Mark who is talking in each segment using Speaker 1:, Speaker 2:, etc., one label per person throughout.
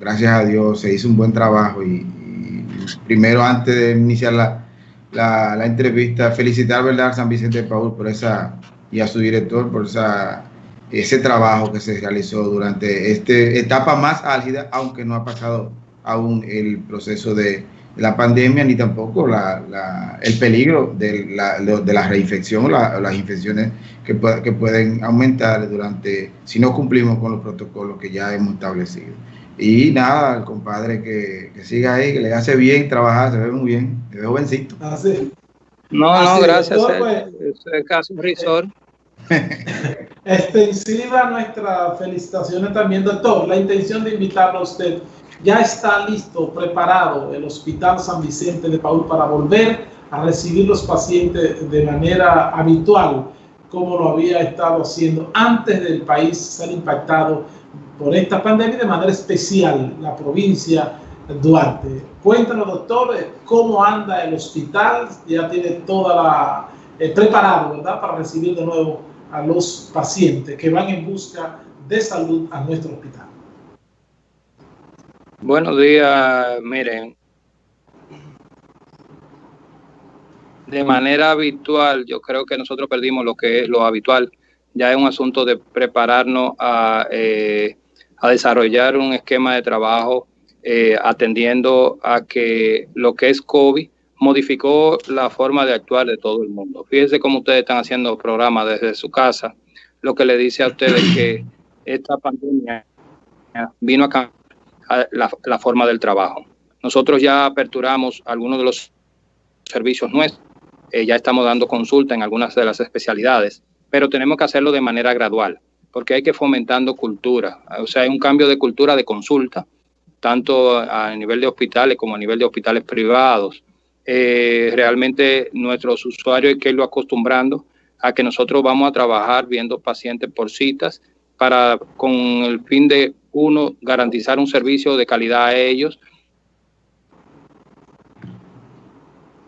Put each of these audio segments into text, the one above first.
Speaker 1: gracias a Dios se hizo un buen trabajo y, primero antes de iniciar la, la, entrevista, felicitar ¿verdad? a San Vicente de Paul por esa y a su director por esa, ese trabajo que se realizó durante esta etapa más álgida, aunque no ha pasado aún el proceso de la pandemia ni tampoco la, el peligro de la, de la reinfección o las infecciones que, que pueden aumentar durante si no cumplimos con los protocolos que ya hemos establecido. Y nada, el compadre que, que siga ahí, que le hace bien trabajar, se ve muy bien, se ve jovencito.
Speaker 2: Así. No, no, gracias. Pues, es casi un risor.
Speaker 3: Extensiva nuestras felicitaciones también, doctor. La intención de invitarlo a usted ya está listo, preparado el Hospital San Vicente de Paul para volver a recibir los pacientes de manera habitual, como lo había estado haciendo antes del país ser impactado por esta pandemia de manera especial la provincia Duarte. Cuéntanos, doctor, cómo anda el hospital, ya tiene toda la eh, preparado, ¿verdad?, para recibir de nuevo a los pacientes que van en busca de salud a nuestro hospital.
Speaker 2: Buenos días, miren. De manera habitual, yo creo que nosotros perdimos lo que es lo habitual. Ya es un asunto de prepararnos a, eh, a desarrollar un esquema de trabajo eh, atendiendo a que lo que es COVID modificó la forma de actuar de todo el mundo. Fíjense cómo ustedes están haciendo programas desde su casa, lo que le dice a ustedes que esta pandemia vino a cambiar la, forma del trabajo. Nosotros ya aperturamos algunos de los servicios nuestros, eh, ya estamos dando consulta en algunas de las especialidades, pero tenemos que hacerlo de manera gradual, porque hay que fomentando cultura, o sea, hay un cambio de cultura de consulta, tanto a nivel de hospitales como a nivel de hospitales privados. Eh, realmente nuestros usuarios hay que irlo acostumbrando a que nosotros vamos a trabajar viendo pacientes por citas para con el fin de uno, garantizar un servicio de calidad a ellos.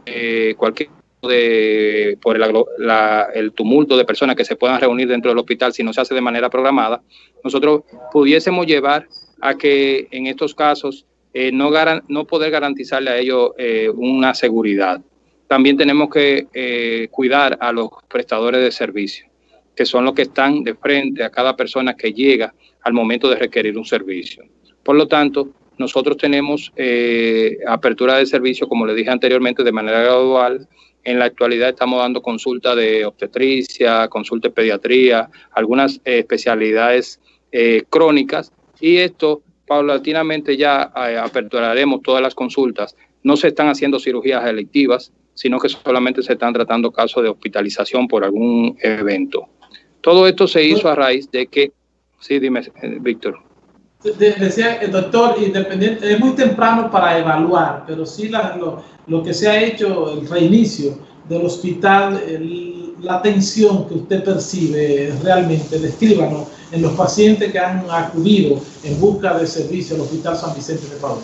Speaker 2: Eh, cualquier de por el, tumulto de personas que se puedan reunir dentro del hospital si no se hace de manera programada, nosotros pudiésemos llevar a que en estos casos eh, no, no poder garantizarle a ellos eh, una seguridad. También tenemos que cuidar a los prestadores de servicio, que son los que están de frente a cada persona que llega al momento de requerir un servicio. Por lo tanto, nosotros tenemos eh, apertura de servicio, como le dije anteriormente, de manera gradual. En la actualidad estamos dando consulta de obstetricia, consulta de pediatría, algunas eh, especialidades eh, crónicas y esto paulatinamente ya aperturaremos todas las consultas. No se están haciendo cirugías electivas, sino que solamente se están tratando casos de hospitalización por algún evento. Todo esto se hizo a raíz de que Sí, dime, eh, Víctor.
Speaker 3: Decía el doctor, independiente, es muy temprano para evaluar, pero sí lo, lo, que se ha hecho, el reinicio del hospital, la atención que usted percibe realmente, descríbanos en los pacientes que han acudido en busca de servicio al Hospital San Vicente de Paul.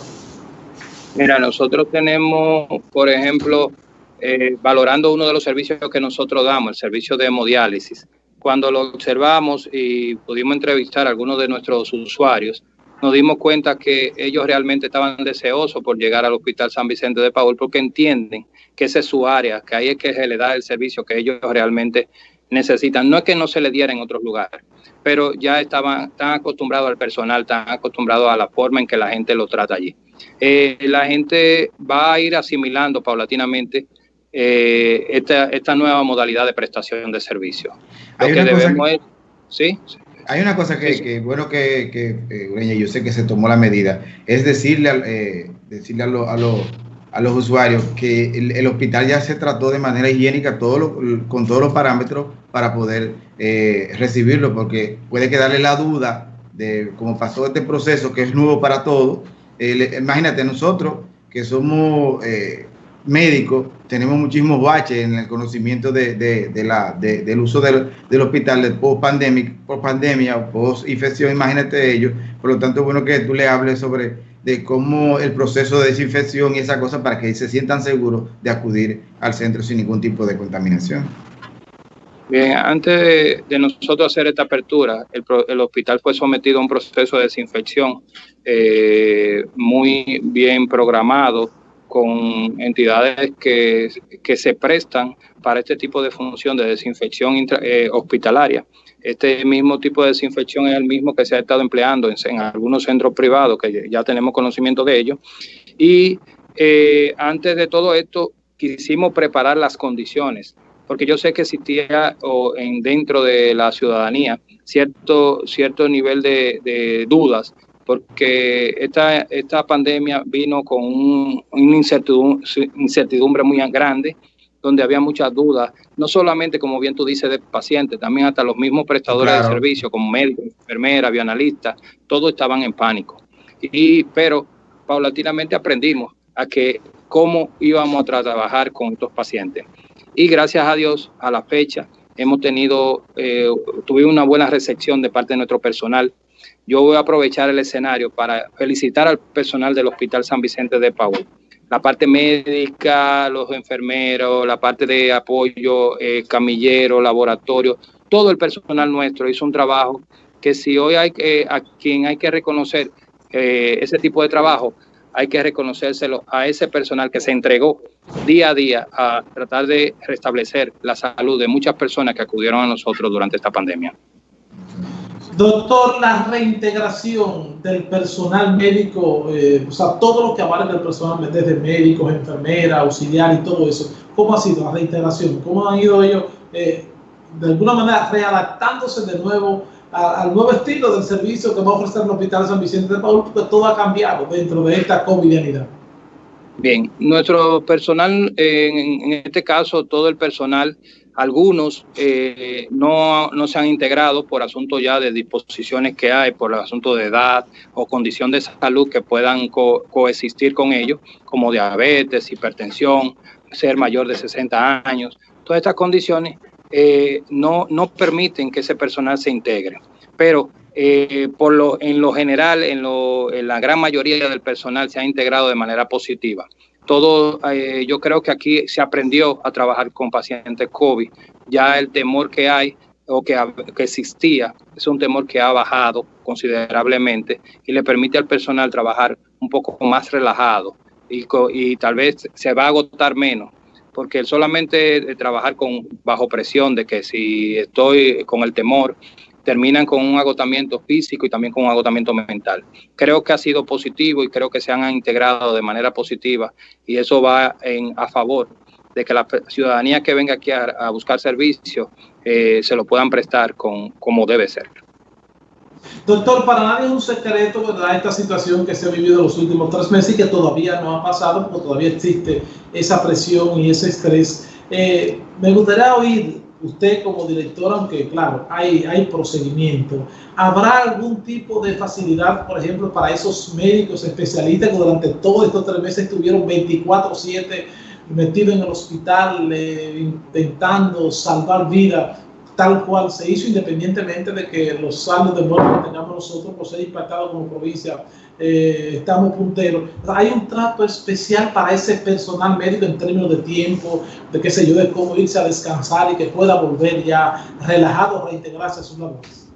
Speaker 2: Mira, nosotros tenemos, por ejemplo, eh, valorando uno de los servicios que nosotros damos, el servicio de hemodiálisis cuando lo observamos y pudimos entrevistar a algunos de nuestros usuarios, nos dimos cuenta que ellos realmente estaban deseosos por llegar al Hospital San Vicente de Paul porque entienden que esa es su área, que ahí es que se le da el servicio que ellos realmente necesitan. No es que no se le diera en otros lugares, pero ya estaban tan acostumbrados al personal, tan acostumbrados a la forma en que la gente lo trata allí. Eh, la gente va a ir asimilando paulatinamente eh, esta, esta, nueva modalidad de prestación de servicio.
Speaker 1: Hay una cosa que, ¿sí? Hay una cosa que, bueno que, que eh, yo sé que se tomó la medida, es decirle, eh, decirle a, a, a, los usuarios que el, hospital ya se trató de manera higiénica todo con todos los parámetros para poder recibirlo, porque puede quedarle la duda de cómo pasó este proceso que es nuevo para todos. imagínate, nosotros que somos médicos tenemos muchísimos baches en el conocimiento de, la, del uso del, hospital de post post pandemia, post infección, imagínate ellos. Por lo tanto, es bueno que tú le hables sobre de cómo el proceso de desinfección y esa cosa para que se sientan seguros de acudir al centro sin ningún tipo de contaminación.
Speaker 2: Bien, antes de, nosotros hacer esta apertura, el, hospital fue sometido a un proceso de desinfección eh, muy bien programado con entidades que, se prestan para este tipo de función de desinfección eh, hospitalaria. Este mismo tipo de desinfección es el mismo que se ha estado empleando en, algunos centros privados, que ya tenemos conocimiento de ello. Y eh, antes de todo esto, quisimos preparar las condiciones porque yo sé que existía o en, dentro de la ciudadanía cierto, cierto nivel de, dudas, porque esta, esta pandemia vino con un, una incertidumbre, muy grande, donde había muchas dudas, no solamente, como bien tú dices, de pacientes, también hasta los mismos prestadores de servicio, como médicos, enfermeras, bioanalistas, todos estaban en pánico. Y, pero paulatinamente aprendimos a que cómo íbamos a trabajar con estos pacientes y gracias a Dios a la fecha hemos tenido, eh, tuvimos una buena recepción de parte de nuestro personal. Yo voy a aprovechar el escenario para felicitar al personal del Hospital San Vicente de Paúl. La parte médica, los enfermeros, la parte de apoyo, eh, camillero, laboratorio, todo el personal nuestro hizo un trabajo que si hoy hay a quien hay que reconocer eh, ese tipo de trabajo, hay que reconocérselo a ese personal que se entregó día a día a tratar de restablecer la salud de muchas personas que acudieron a nosotros durante esta pandemia.
Speaker 3: Doctor, la reintegración del personal médico, eh, o sea, todo lo que abarca el personal, desde médicos, enfermeras, auxiliar y todo eso, ¿cómo ha sido la reintegración? ¿Cómo han ido ellos, eh, de alguna manera, readaptándose de nuevo al nuevo estilo del servicio que va a ofrecer el Hospital San Vicente de Paul, porque todo ha cambiado dentro de esta covidianidad.
Speaker 2: Bien, nuestro personal, en, este caso, todo el personal, algunos eh, no, no, se han integrado por asunto ya de disposiciones que hay, por asunto de edad o condición de salud que puedan coexistir con ellos, como diabetes, hipertensión, ser mayor de 60 años. Todas estas condiciones eh, no, no permiten que ese personal se integre. Pero eh, por lo, en lo general, en, lo, en, la gran mayoría del personal se ha integrado de manera positiva. Todo, eh, yo creo que aquí se aprendió a trabajar con pacientes COVID. Ya el temor que hay o que, que existía es un temor que ha bajado considerablemente y le permite al personal trabajar un poco más relajado y, y tal vez se va a agotar menos porque solamente trabajar con bajo presión de que si estoy con el temor terminan con un agotamiento físico y también con un agotamiento mental. Creo que ha sido positivo y creo que se han integrado de manera positiva y eso va en, a favor de que la ciudadanía que venga aquí a, buscar servicios eh, se lo puedan prestar con, como debe ser.
Speaker 3: Doctor, para nadie es un secreto, ¿verdad? Esta situación que se ha vivido en los últimos tres meses y que todavía no ha pasado, porque todavía existe esa presión y ese estrés. Eh, me gustaría oír usted como director, aunque claro, hay, hay procedimiento, ¿habrá algún tipo de facilidad, por ejemplo, para esos médicos especialistas que durante todos estos tres meses estuvieron 24/7 metidos en el hospital eh, intentando salvar vidas? Tal cual se hizo, independientemente de que los saldos de muerte que tengamos nosotros por ser impactados como provincia, eh, estamos punteros. Hay un trato especial para ese personal médico en términos de tiempo, de qué sé yo, de cómo irse a descansar y que pueda volver ya relajado, reintegrarse a sus labores.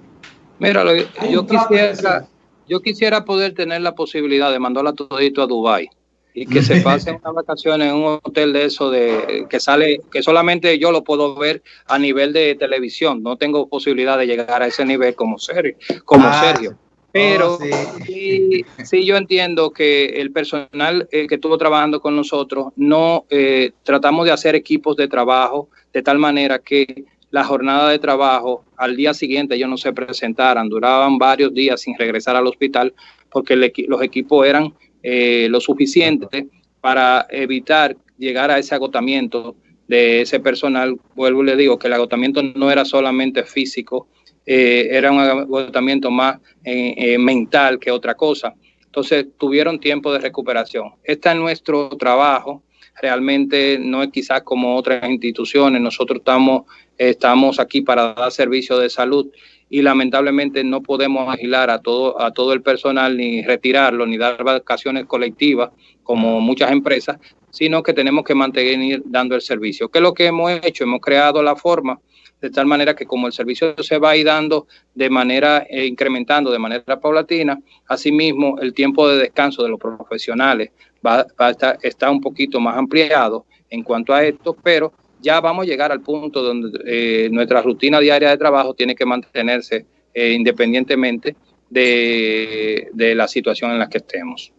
Speaker 2: Mira, yo quisiera, yo quisiera poder tener la posibilidad de mandarla todito a Dubái y que se pasen unas vacaciones en un hotel de eso de que sale que solamente yo lo puedo ver a nivel de televisión no tengo posibilidad de llegar a ese nivel como Sergio como ah, Sergio pero oh, sí. sí. yo entiendo que el personal eh, que estuvo trabajando con nosotros no eh, tratamos de hacer equipos de trabajo de tal manera que la jornada de trabajo al día siguiente ellos no se presentaran duraban varios días sin regresar al hospital porque los equipos eran eh, lo suficiente para evitar llegar a ese agotamiento de ese personal. Vuelvo y le digo que el agotamiento no era solamente físico, eh, era un agotamiento más eh, mental que otra cosa. Entonces tuvieron tiempo de recuperación. Este es nuestro trabajo. Realmente no es quizás como otras instituciones. Nosotros estamos, estamos aquí para dar servicio de salud y lamentablemente no podemos agilar a todo, a todo el personal ni retirarlo ni dar vacaciones colectivas como muchas empresas sino que tenemos que mantener dando el servicio. ¿Qué es lo que hemos hecho? Hemos creado la forma de tal manera que como el servicio se va a ir dando de manera, eh, incrementando de manera paulatina, asimismo el tiempo de descanso de los profesionales va, a estar está un poquito más ampliado en cuanto a esto, pero ya vamos a llegar al punto donde eh, nuestra rutina diaria de trabajo tiene que mantenerse eh, independientemente de, de, la situación en la que estemos.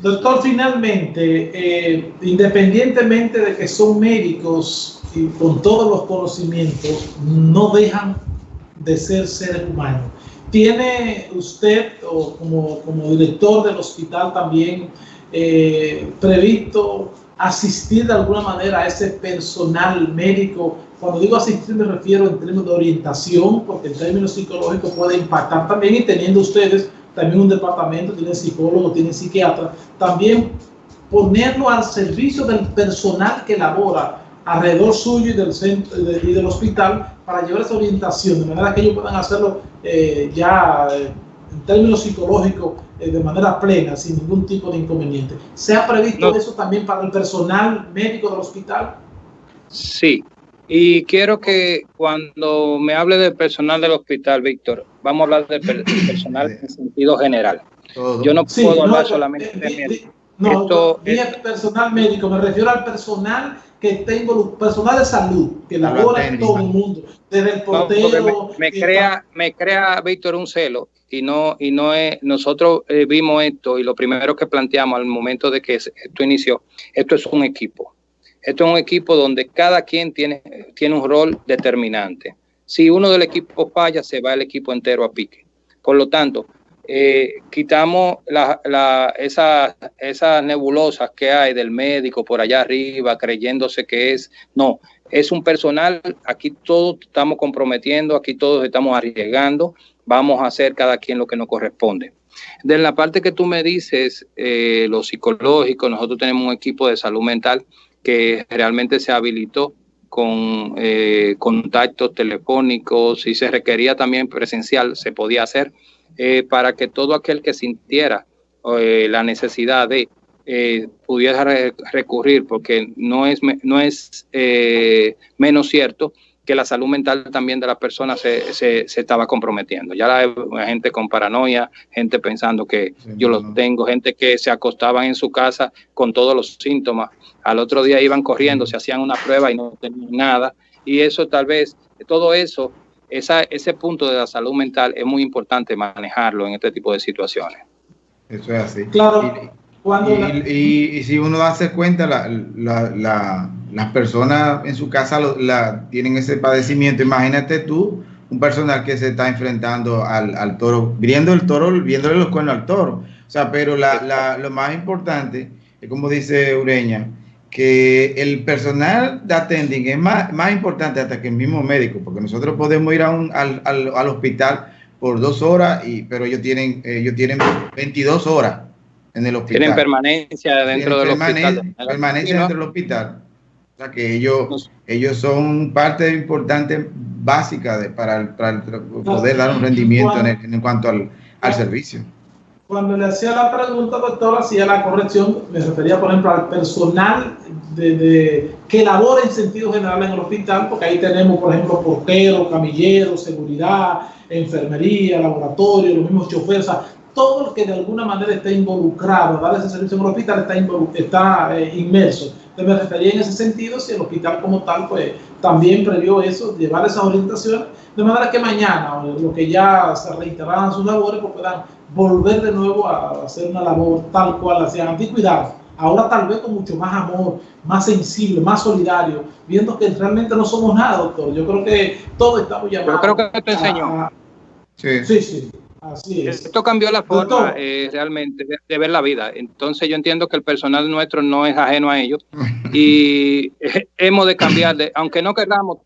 Speaker 3: Doctor, finalmente, independientemente de que son médicos y con todos los conocimientos no dejan de ser seres humanos. ¿Tiene usted, o como, como director del hospital también, eh, previsto asistir de alguna manera a ese personal médico? Cuando digo asistir me refiero en términos de orientación, porque en términos psicológicos puede impactar también y teniendo ustedes también un departamento, tienen psicólogo, tienen psiquiatra, también ponerlo al servicio del personal que labora alrededor suyo y del centro y del hospital para llevar esa orientación, de manera que ellos puedan hacerlo eh, ya eh, en términos psicológicos de manera plena, sin ningún tipo de inconveniente. ¿Se ha previsto eso también para el personal médico del hospital?
Speaker 2: Sí, y quiero que cuando me hable del personal del hospital, Víctor, vamos a hablar del personal en sentido general. Yo no puedo hablar solamente de
Speaker 3: No, Esto, es personal médico, me refiero al personal que tengo personal de salud que labora en todo el mundo, desde el portero.
Speaker 2: me, crea, me crea, Víctor, un celo y no, y no es, nosotros eh, vimos esto y lo primero que planteamos al momento de que esto inició, esto es un equipo. Esto es un equipo donde cada quien tiene, tiene un rol determinante. Si uno del equipo falla, se va el equipo entero a pique. Por lo tanto, eh, quitamos la, esas nebulosas que hay del médico por allá arriba creyéndose que es, no, es un personal, aquí todos estamos comprometiendo, aquí todos estamos arriesgando, vamos a hacer cada quien lo que nos corresponde. De la parte que tú me dices, eh, lo psicológico, nosotros tenemos un equipo de salud mental que realmente se habilitó con eh, contactos telefónicos, y se requería también presencial, se podía hacer eh, para que todo aquel que sintiera eh, la necesidad de pudiera recurrir, porque no es, no es menos cierto que la salud mental también de las personas se, se, se, estaba comprometiendo. Ya la, gente con paranoia, gente pensando que yo lo tengo, gente que se acostaban en su casa con todos los síntomas, al otro día iban corriendo, se hacían una prueba y no tenían nada, y eso tal vez, todo eso esa, ese punto de la salud mental es muy importante manejarlo en este tipo de situaciones.
Speaker 1: Eso es así. Claro. Y, si uno hace cuenta, la, la, las personas en su casa la, tienen ese padecimiento. Imagínate tú, un personal que se está enfrentando al, al toro, viendo el toro, viéndole los cuernos al toro. O sea, pero lo más importante es como dice Ureña, que el personal de attending es más, más importante hasta que el mismo médico, porque nosotros podemos ir a un, al, al, al, hospital por dos horas, y, pero ellos tienen, ellos tienen 22 horas en el hospital.
Speaker 2: Tienen permanencia dentro del
Speaker 1: hospital. Permanencia dentro del hospital. O sea que ellos, ellos son parte importante, básica de, para, para, poder dar un rendimiento en, en cuanto al, al servicio.
Speaker 3: Cuando le hacía la pregunta, doctor, hacía la corrección, me refería, por ejemplo, al personal de, que labora en sentido general en el hospital, porque ahí tenemos, por ejemplo, porteros, camilleros, seguridad, enfermería, laboratorio, los mismos choferes, todo el que de alguna manera esté involucrado dar ese servicio en el hospital está, está eh, inmerso. Me refería en ese sentido, si el hospital como tal, pues también previó eso, llevar esas orientaciones, de manera que mañana, lo que ya se reiteraran sus labores, pues puedan volver de nuevo a hacer una labor tal cual hacían antes. Cuidado, ahora tal vez con mucho más amor, más sensible, más solidario, viendo que realmente no somos nada, doctor. Yo creo que todos estamos llamados.
Speaker 2: Yo creo que te enseñó.
Speaker 3: sí. sí, sí. Así es.
Speaker 2: Esto cambió la forma eh, realmente de, ver la vida. Entonces yo entiendo que el personal nuestro no es ajeno a ellos y hemos de cambiar, de, aunque no queramos,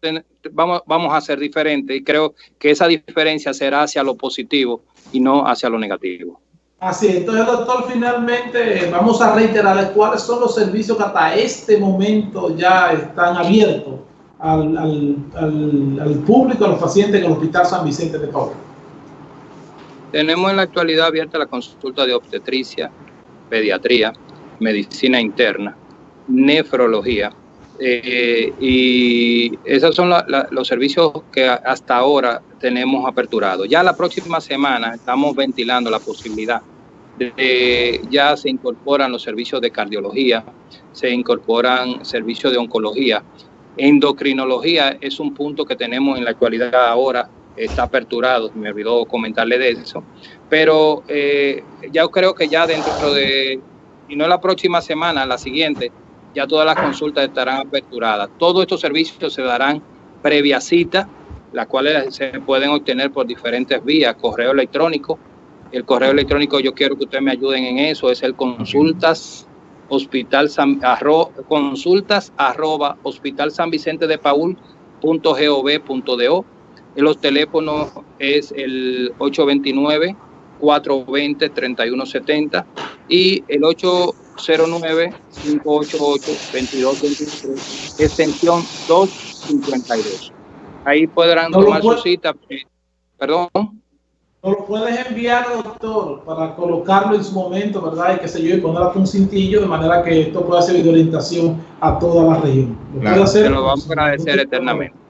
Speaker 2: vamos, vamos a ser diferentes y creo que esa diferencia será hacia lo positivo y no hacia lo negativo.
Speaker 3: Así es, entonces doctor, finalmente vamos a reiterar cuáles son los servicios que hasta este momento ya están abiertos al, al, al, al público, a los pacientes en el Hospital San Vicente de Paul.
Speaker 2: Tenemos en la actualidad abierta la consulta de obstetricia, pediatría, medicina interna, nefrología. Eh, y esos son los servicios que hasta ahora tenemos aperturados. Ya la próxima semana estamos ventilando la posibilidad de, ya se incorporan los servicios de cardiología, se incorporan servicios de oncología. Endocrinología es un punto que tenemos en la actualidad ahora, está aperturado, me olvidó comentarle de eso, pero eh, ya creo que ya dentro de, y no la próxima semana, la siguiente, ya todas las consultas estarán aperturadas. Todos estos servicios se darán previa cita, las cuales se pueden obtener por diferentes vías, correo electrónico. El correo electrónico, yo quiero que ustedes me ayuden en eso, es el consultas hospital consultas arroba hospital san vicente de paul punto Los teléfonos es el 829 420 3170 y el 809-588-2223, extensión 252. Ahí podrán tomar su cita. Perdón.
Speaker 3: No lo puedes enviar, doctor, para colocarlo en su momento, ¿verdad? Y que se yo, y poner un cintillo de manera que esto pueda servir de orientación a toda la región.
Speaker 2: ¿Lo Se lo vamos a agradecer eternamente.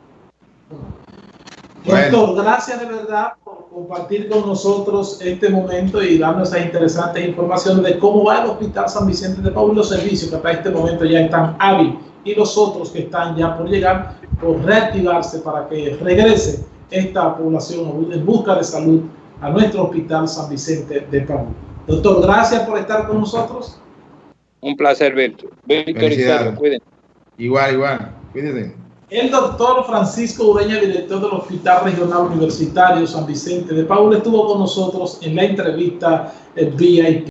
Speaker 3: Doctor, gracias de verdad por compartir con nosotros este momento y darnos esa interesante información de cómo va el Hospital San Vicente de Paul los servicios que hasta este momento ya están hábiles y los otros que están ya por llegar, por reactivarse para que regrese esta población en busca de salud a nuestro Hospital San Vicente de Paul. Doctor, gracias por estar con nosotros.
Speaker 2: Un placer, Víctor.
Speaker 1: Víctor Igual, igual. Cuídense.
Speaker 3: El doctor Francisco Ureña, director del Hospital Regional Universitario San Vicente de Paul, estuvo con nosotros en la entrevista VIP.